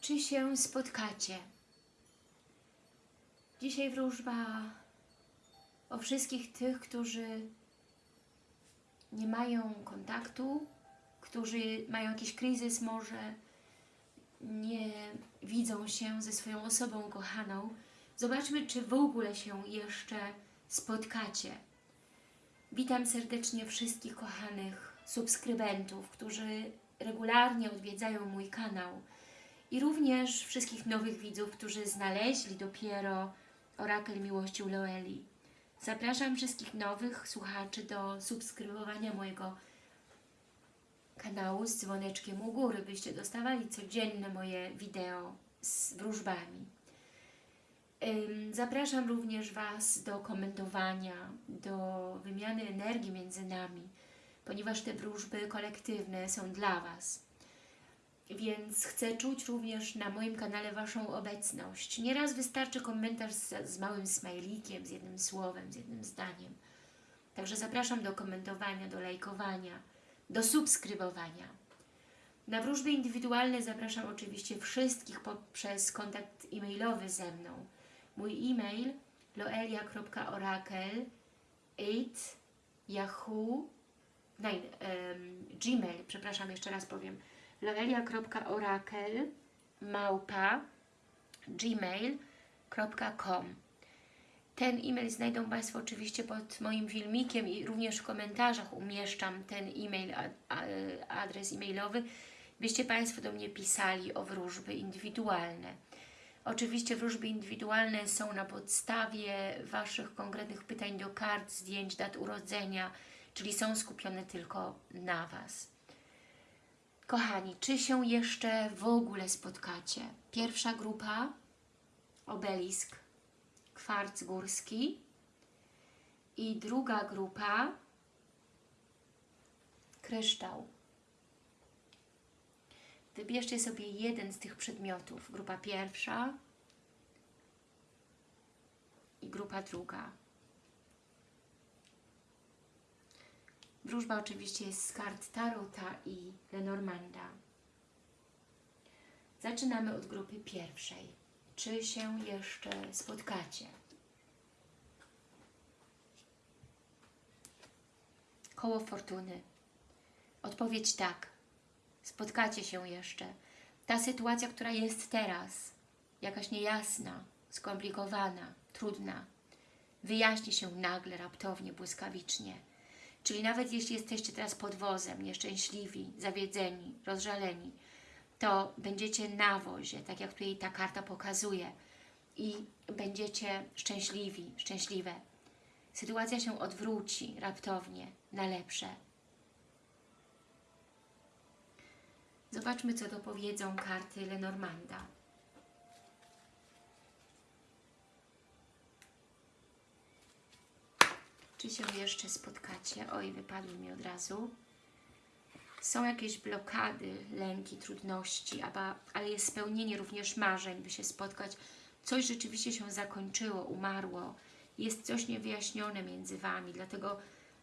Czy się spotkacie? Dzisiaj wróżba o wszystkich tych, którzy nie mają kontaktu, którzy mają jakiś kryzys może, nie widzą się ze swoją osobą kochaną. Zobaczmy, czy w ogóle się jeszcze spotkacie. Witam serdecznie wszystkich kochanych subskrybentów, którzy regularnie odwiedzają mój kanał i również wszystkich nowych widzów, którzy znaleźli dopiero Orakel Miłości u Loeli. Zapraszam wszystkich nowych słuchaczy do subskrybowania mojego kanału z dzwoneczkiem u góry, byście dostawali codzienne moje wideo z wróżbami. Zapraszam również Was do komentowania, do wymiany energii między nami, ponieważ te wróżby kolektywne są dla Was. Więc chcę czuć również na moim kanale Waszą obecność. Nieraz wystarczy komentarz z, z małym smajlikiem, z jednym słowem, z jednym zdaniem. Także zapraszam do komentowania, do lajkowania, do subskrybowania. Na wróżby indywidualne zapraszam oczywiście wszystkich poprzez kontakt e-mailowy ze mną. Mój e-mail loelia.orakel8 yahoo nein, um, gmail, przepraszam, jeszcze raz powiem loelia.orakel małpa gmail.com Ten e-mail znajdą Państwo oczywiście pod moim filmikiem i również w komentarzach umieszczam ten e-mail, adres e-mailowy, byście Państwo do mnie pisali o wróżby indywidualne. Oczywiście wróżby indywidualne są na podstawie Waszych konkretnych pytań do kart, zdjęć, dat urodzenia, czyli są skupione tylko na Was. Kochani, czy się jeszcze w ogóle spotkacie? Pierwsza grupa, obelisk, kwarc górski i druga grupa, kryształ. Wybierzcie sobie jeden z tych przedmiotów. Grupa pierwsza i grupa druga. Wróżba oczywiście jest z kart Tarota i Lenormanda. Zaczynamy od grupy pierwszej. Czy się jeszcze spotkacie? Koło Fortuny. Odpowiedź tak. Spotkacie się jeszcze. Ta sytuacja, która jest teraz, jakaś niejasna, skomplikowana, trudna, wyjaśni się nagle, raptownie, błyskawicznie. Czyli nawet jeśli jesteście teraz pod wozem, nieszczęśliwi, zawiedzeni, rozżaleni, to będziecie na wozie, tak jak tutaj ta karta pokazuje i będziecie szczęśliwi, szczęśliwe. Sytuacja się odwróci raptownie na lepsze. Zobaczmy, co dopowiedzą karty Lenormanda. Czy się jeszcze spotkacie? Oj, wypadły mi od razu. Są jakieś blokady, lęki, trudności, ale jest spełnienie również marzeń, by się spotkać. Coś rzeczywiście się zakończyło, umarło. Jest coś niewyjaśnione między Wami, dlatego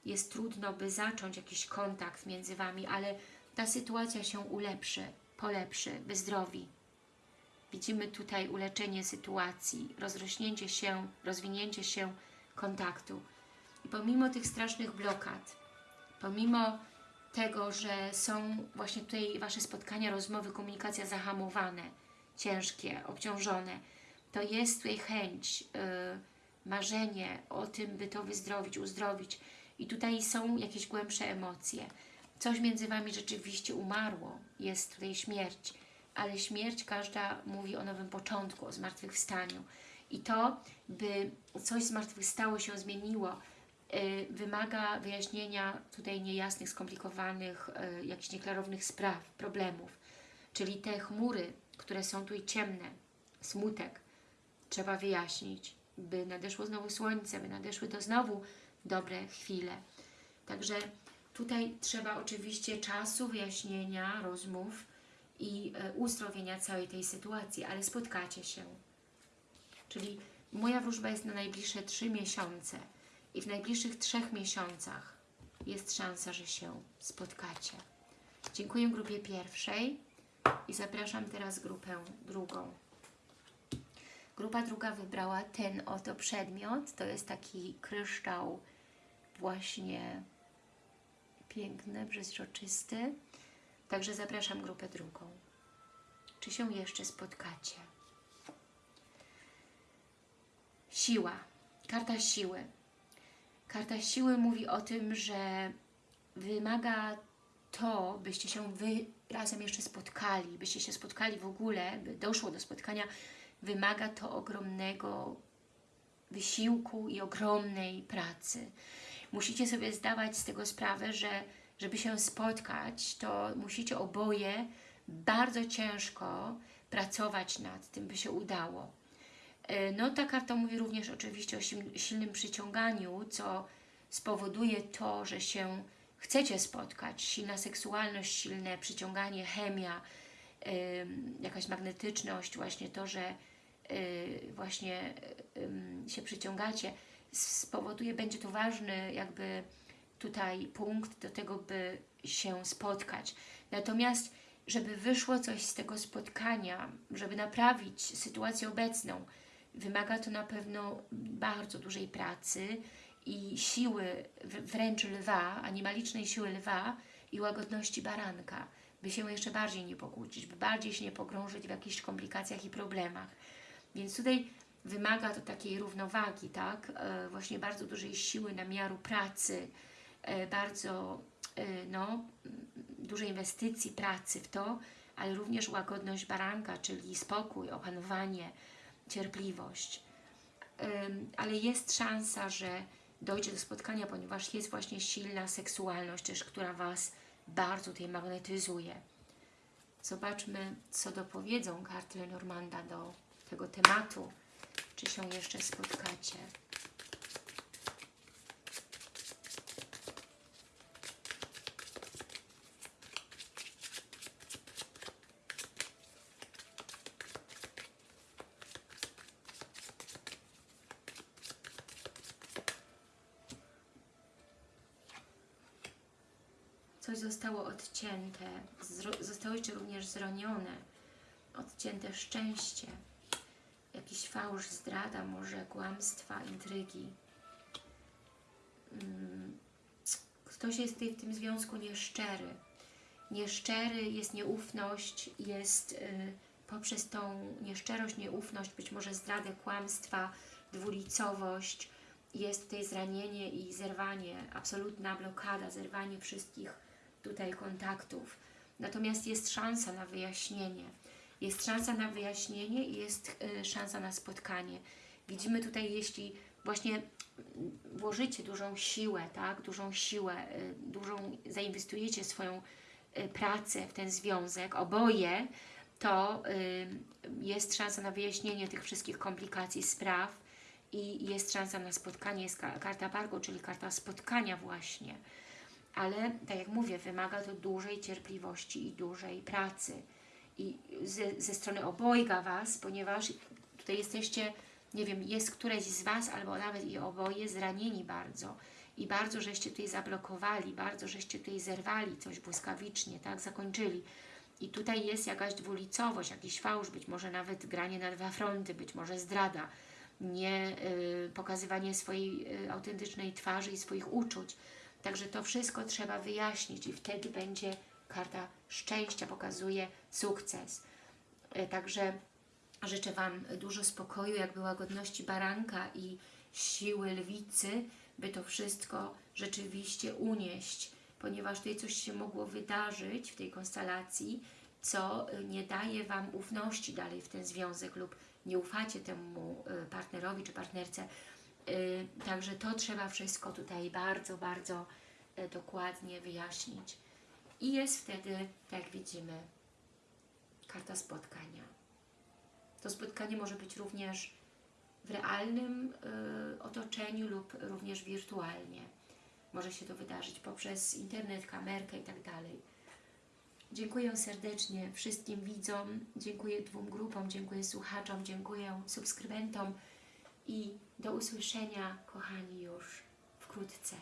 jest trudno, by zacząć jakiś kontakt między Wami, ale ta sytuacja się ulepszy, polepszy, wyzdrowi. Widzimy tutaj uleczenie sytuacji, rozrośnięcie się, rozwinięcie się kontaktu. Pomimo tych strasznych blokad, pomimo tego, że są właśnie tutaj Wasze spotkania, rozmowy, komunikacja zahamowane, ciężkie, obciążone, to jest tutaj chęć, yy, marzenie o tym, by to wyzdrowić, uzdrowić. I tutaj są jakieś głębsze emocje. Coś między Wami rzeczywiście umarło, jest tutaj śmierć, ale śmierć każda mówi o nowym początku, o zmartwychwstaniu. I to, by coś zmartwychwstało się, zmieniło, wymaga wyjaśnienia tutaj niejasnych, skomplikowanych, y, jakichś nieklarownych spraw, problemów. Czyli te chmury, które są tutaj ciemne, smutek, trzeba wyjaśnić, by nadeszło znowu słońce, by nadeszły to znowu dobre chwile. Także tutaj trzeba oczywiście czasu, wyjaśnienia, rozmów i e, uzdrowienia całej tej sytuacji, ale spotkacie się. Czyli moja wróżba jest na najbliższe trzy miesiące i w najbliższych trzech miesiącach jest szansa, że się spotkacie. Dziękuję grupie pierwszej. I zapraszam teraz grupę drugą. Grupa druga wybrała ten oto przedmiot. To jest taki kryształ właśnie piękny, przezroczysty. Także zapraszam grupę drugą. Czy się jeszcze spotkacie? Siła. Karta siły. Karta siły mówi o tym, że wymaga to, byście się Wy razem jeszcze spotkali, byście się spotkali w ogóle, by doszło do spotkania, wymaga to ogromnego wysiłku i ogromnej pracy. Musicie sobie zdawać z tego sprawę, że żeby się spotkać, to musicie oboje bardzo ciężko pracować nad tym, by się udało. E, No ta karta mówi również oczywiście o sil- silnym przyciąganiu, co spowoduje to, że się chcecie spotkać. Silna seksualność, silne przyciąganie, chemia, jakaś magnetyczność, właśnie to, że y, właśnie się przyciągacie, spowoduje, będzie to ważny jakby tutaj punkt do tego, by się spotkać. Natomiast, żeby wyszło coś z tego spotkania, żeby naprawić sytuację obecną, wymaga to na pewno bardzo dużej pracy i siły wręcz lwa, animalicznej siły lwa i łagodności baranka, by się jeszcze bardziej nie pokłócić, by bardziej się nie pogrążyć w jakichś komplikacjach i problemach. Więc tutaj wymaga to takiej równowagi, tak? E, właśnie bardzo dużej siły namiaru pracy, e, bardzo e, no, dużej inwestycji pracy w to, ale również łagodność baranka, czyli spokój, opanowanie, cierpliwość. Ale jest szansa, że dojdzie do spotkania, ponieważ jest właśnie silna seksualność też, która Was bardzo tutaj magnetyzuje. Zobaczmy, co dopowiedzą karty Lenormanda do tego tematu. Czy się jeszcze spotkacie? Coś zostało odcięte, zostało jeszcze również zranione, odcięte szczęście, jakiś fałsz, zdrada, może kłamstwa, intrygi. Mm, Ktoś jest w tym związku nieszczery. Nieszczery jest nieufność, jest y, poprzez tą nieszczerość, nieufność, być może zdradę, kłamstwa, dwulicowość, jest tutaj zranienie i zerwanie, absolutna blokada, zerwanie wszystkich tutaj kontaktów. Natomiast jest szansa na wyjaśnienie. Jest szansa na wyjaśnienie i jest y, szansa na spotkanie. Widzimy tutaj, jeśli właśnie włożycie dużą siłę, tak, dużą siłę, y, dużą, zainwestujecie swoją y, pracę w ten związek, oboje, to jest szansa na wyjaśnienie tych wszystkich komplikacji, spraw i jest szansa na spotkanie. Jest ka- karta Bargo, czyli karta spotkania właśnie. Ale, tak jak mówię, wymaga to dużej cierpliwości i dużej pracy. I ze, ze strony obojga Was, ponieważ tutaj jesteście, nie wiem, jest któreś z Was, albo nawet i oboje zranieni bardzo. I bardzo żeście tutaj zablokowali, bardzo żeście tutaj zerwali coś błyskawicznie, tak, zakończyli. I tutaj jest jakaś dwulicowość, jakiś fałsz, być może nawet granie na dwa fronty, być może zdrada, nie y, pokazywanie swojej y, autentycznej twarzy i swoich uczuć. Także to wszystko trzeba wyjaśnić i wtedy będzie karta szczęścia, pokazuje sukces. Y, Także życzę Wam dużo spokoju, jakby łagodności baranka i siły lwicy, by to wszystko rzeczywiście unieść, ponieważ tutaj coś się mogło wydarzyć w tej konstelacji, co y, nie daje Wam ufności dalej w ten związek lub nie ufacie temu y, partnerowi czy partnerce. Y, Także to trzeba wszystko tutaj bardzo, bardzo y, dokładnie wyjaśnić. I jest wtedy, tak widzimy, karta spotkania. To spotkanie może być również w realnym y, otoczeniu lub również wirtualnie. Może się to wydarzyć poprzez internet, kamerkę i tak. Dziękuję serdecznie wszystkim widzom, dziękuję dwóm grupom, dziękuję słuchaczom, dziękuję subskrybentom i do usłyszenia, kochani, już wkrótce.